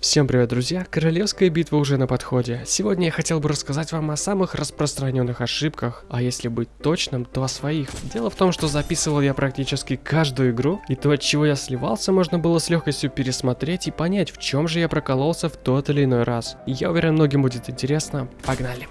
Всем привет, друзья! Королевская битва уже на подходе. Сегодня я хотел бы рассказать вам о самых распространенных ошибках, а если быть точным, то о своих. Дело в том, что записывал я практически каждую игру, и то, от чего я сливался, можно было с легкостью пересмотреть и понять, в чем же я прокололся в тот или иной раз. Я уверен, многим будет интересно. Погнали!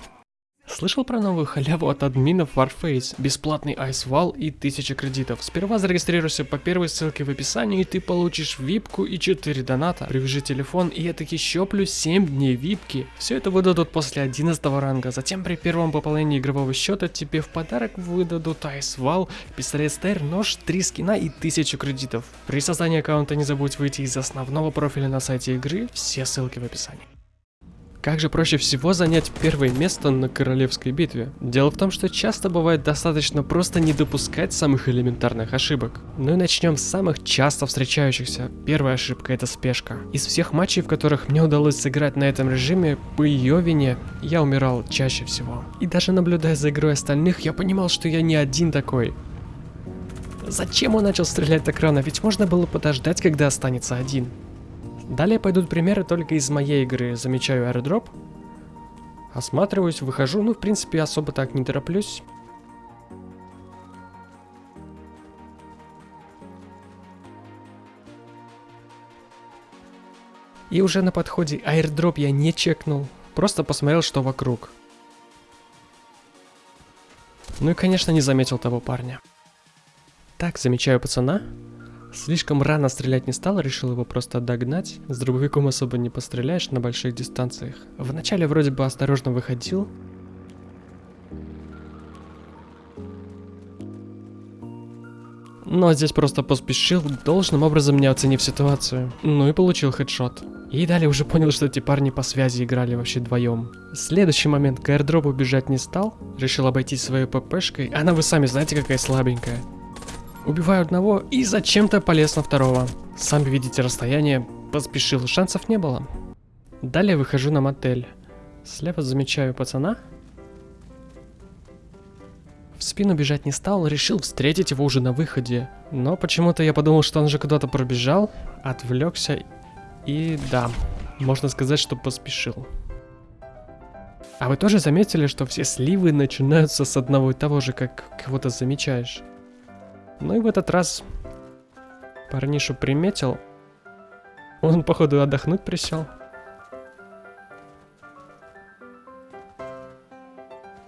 Слышал про новую халяву от админов Warface, бесплатный айсвал и 1000 кредитов. Сперва зарегистрируйся по первой ссылке в описании и ты получишь випку и 4 доната. Привяжи телефон и таки еще плюс 7 дней випки. Все это выдадут после 11 ранга. Затем при первом пополнении игрового счета тебе в подарок выдадут айсвал, пистолет стейр, нож, 3 скина и 1000 кредитов. При создании аккаунта не забудь выйти из основного профиля на сайте игры, все ссылки в описании. Как же проще всего занять первое место на королевской битве? Дело в том, что часто бывает достаточно просто не допускать самых элементарных ошибок. Ну и начнем с самых часто встречающихся. Первая ошибка это спешка. Из всех матчей, в которых мне удалось сыграть на этом режиме, по ее вине я умирал чаще всего. И даже наблюдая за игрой остальных, я понимал, что я не один такой. Зачем он начал стрелять так рано? Ведь можно было подождать, когда останется один. Далее пойдут примеры только из моей игры. Замечаю аэродроп, осматриваюсь, выхожу, ну в принципе особо так не тороплюсь. И уже на подходе аирдроп я не чекнул, просто посмотрел, что вокруг. Ну и конечно не заметил того парня. Так, замечаю пацана, Слишком рано стрелять не стал, решил его просто догнать. С дробовиком особо не постреляешь на больших дистанциях. Вначале вроде бы осторожно выходил. Но здесь просто поспешил, должным образом не оценив ситуацию. Ну и получил хедшот. И далее уже понял, что эти парни по связи играли вообще вдвоем. Следующий момент, к аирдропу бежать не стал, решил обойти своей ППшкой. Она вы сами знаете какая слабенькая. Убиваю одного и зачем-то полез на второго. Сами видите расстояние, поспешил, шансов не было. Далее выхожу на мотель. Слева замечаю пацана. В спину бежать не стал, решил встретить его уже на выходе. Но почему-то я подумал, что он же куда-то пробежал, отвлекся и да, можно сказать, что поспешил. А вы тоже заметили, что все сливы начинаются с одного и того же, как кого-то замечаешь? Ну и в этот раз парнишу приметил. Он, походу, отдохнуть присел.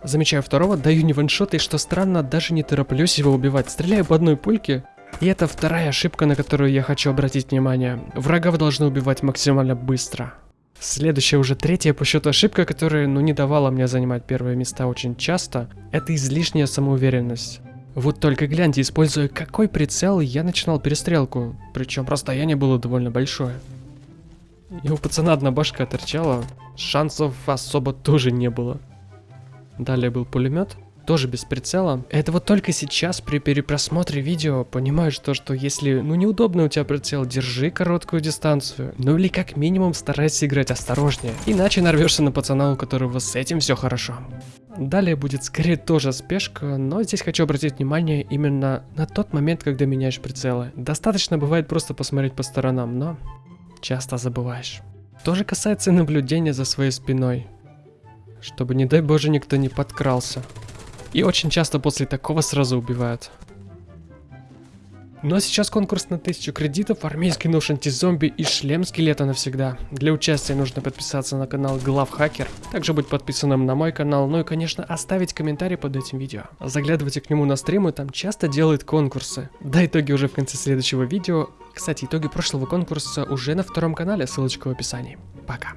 Замечаю второго, даю не ваншот, и что странно, даже не тороплюсь его убивать. Стреляю по одной пульке. И это вторая ошибка, на которую я хочу обратить внимание. Врага вы должны убивать максимально быстро. Следующая, уже третья по счету ошибка, которая, ну, не давала мне занимать первые места очень часто, это излишняя самоуверенность. Вот только гляньте, используя какой прицел, я начинал перестрелку. Причем расстояние было довольно большое. И у пацана одна башка торчала, шансов особо тоже не было. Далее был пулемет, тоже без прицела. Это вот только сейчас при перепросмотре видео понимаешь то, что если ну неудобно у тебя прицел, держи короткую дистанцию. Ну или как минимум старайся играть осторожнее. Иначе нарвешься на пацана, у которого с этим все хорошо. Далее будет скорее тоже спешка, но здесь хочу обратить внимание именно на тот момент, когда меняешь прицелы. Достаточно бывает просто посмотреть по сторонам, но часто забываешь. То же касается наблюдения за своей спиной, чтобы не дай боже никто не подкрался. И очень часто после такого сразу убивают. Ну а сейчас конкурс на 1000 кредитов, армейский нож антизомби и шлем скелета навсегда. Для участия нужно подписаться на канал Главхакер, также быть подписанным на мой канал, ну и конечно оставить комментарий под этим видео. Заглядывайте к нему на стримы, там часто делают конкурсы. Да, итоги уже в конце следующего видео. Кстати, итоги прошлого конкурса уже на втором канале, ссылочка в описании. Пока.